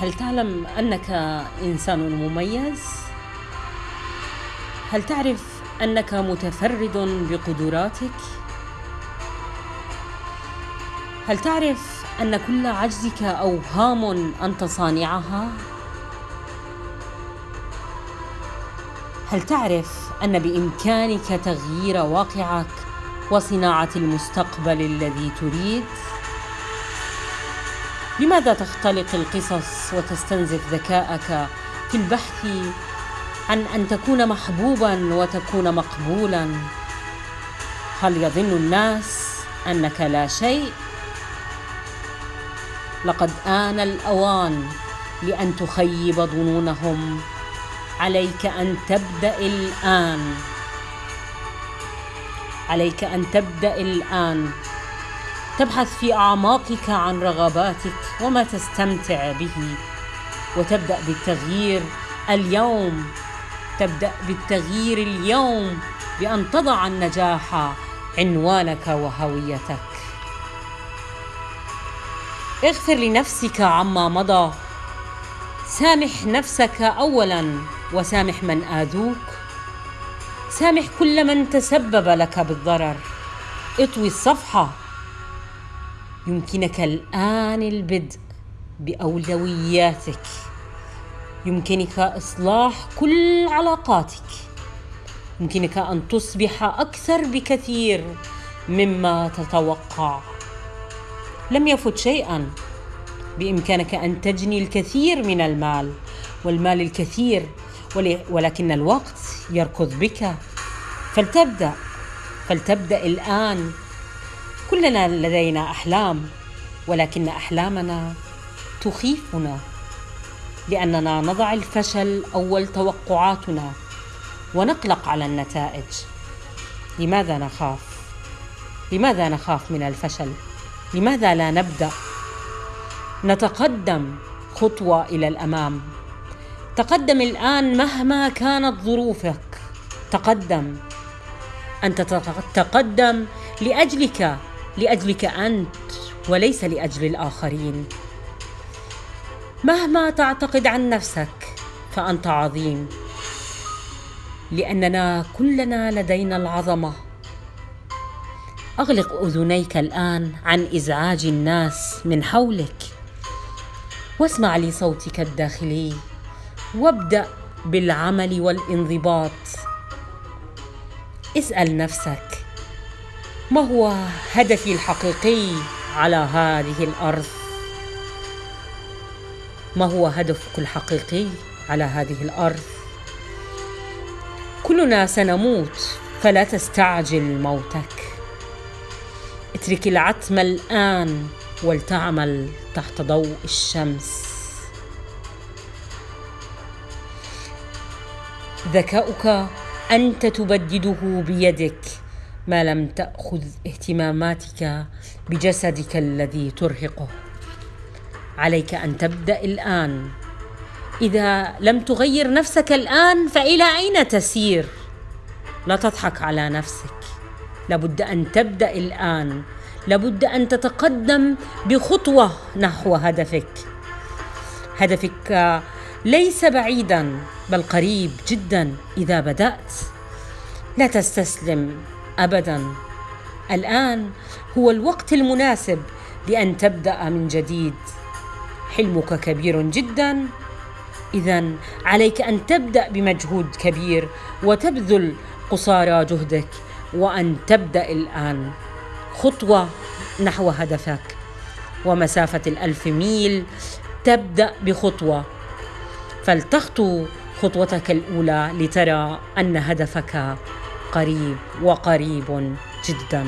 هل تعلم أنك إنسان مميز؟ هل تعرف أنك متفرد بقدراتك؟ هل تعرف أن كل عجزك أوهام انت صانعها هل تعرف أن بإمكانك تغيير واقعك وصناعة المستقبل الذي تريد؟ لماذا تختلق القصص وتستنزف ذكاءك في البحث عن أن تكون محبوبا وتكون مقبولا؟ هل يظن الناس أنك لا شيء؟ لقد آن الأوان لأن تخيب ظنونهم. عليك أن تبدأ الآن. عليك أن تبدأ الآن. تبحث في أعماقك عن رغباتك وما تستمتع به. وتبدأ بالتغيير اليوم. تبدأ بالتغيير اليوم بأن تضع النجاح عنوانك وهويتك. اغفر لنفسك عما مضى. سامح نفسك اولا وسامح من آذوك. سامح كل من تسبب لك بالضرر. اطوي الصفحة يمكنك الآن البدء بأولوياتك. يمكنك إصلاح كل علاقاتك. يمكنك أن تصبح أكثر بكثير مما تتوقع. لم يفت شيئا. بإمكانك أن تجني الكثير من المال والمال الكثير ولكن الوقت يركض بك. فلتبدأ. فلتبدأ الآن. كلنا لدينا أحلام ولكن أحلامنا تخيفنا لأننا نضع الفشل أول توقعاتنا ونقلق على النتائج. لماذا نخاف؟ لماذا نخاف من الفشل؟ لماذا لا نبدأ؟ نتقدم خطوة إلى الأمام. تقدم الآن مهما كانت ظروفك. تقدم. أنت تتقدم لأجلك لأجلك أنت وليس لأجل الآخرين. مهما تعتقد عن نفسك فأنت عظيم لأننا كلنا لدينا العظمة. أغلق أذنيك الآن عن إزعاج الناس من حولك واسمع لصوتك الداخلي وابدأ بالعمل والانضباط. اسأل نفسك ما هو هدفي الحقيقي على هذه الأرض؟ ما هو هدفك الحقيقي على هذه الأرض؟ كلنا سنموت فلا تستعجل موتك. اترك العتم الآن ولتعمل تحت ضوء الشمس. ذكاؤك أنت تبدده بيدك. ما لم تأخذ اهتماماتك بجسدك الذي ترهقه. عليك أن تبدأ الآن. إذا لم تغير نفسك الآن فإلى أين تسير؟ لا تضحك على نفسك. لابد أن تبدأ الآن. لابد أن تتقدم بخطوة نحو هدفك. هدفك ليس بعيدا بل قريب جدا إذا بدأت. لا تستسلم. ابدا. الآن هو الوقت المناسب لأن تبدأ من جديد. حلمك كبير جدا. اذا عليك أن تبدأ بمجهود كبير وتبذل قصارى جهدك وأن تبدأ الآن. خطوة نحو هدفك. ومسافة الألف ميل تبدأ بخطوة. فلتخطو خطوتك الأولى لترى أن هدفك قريب وقريب جدا.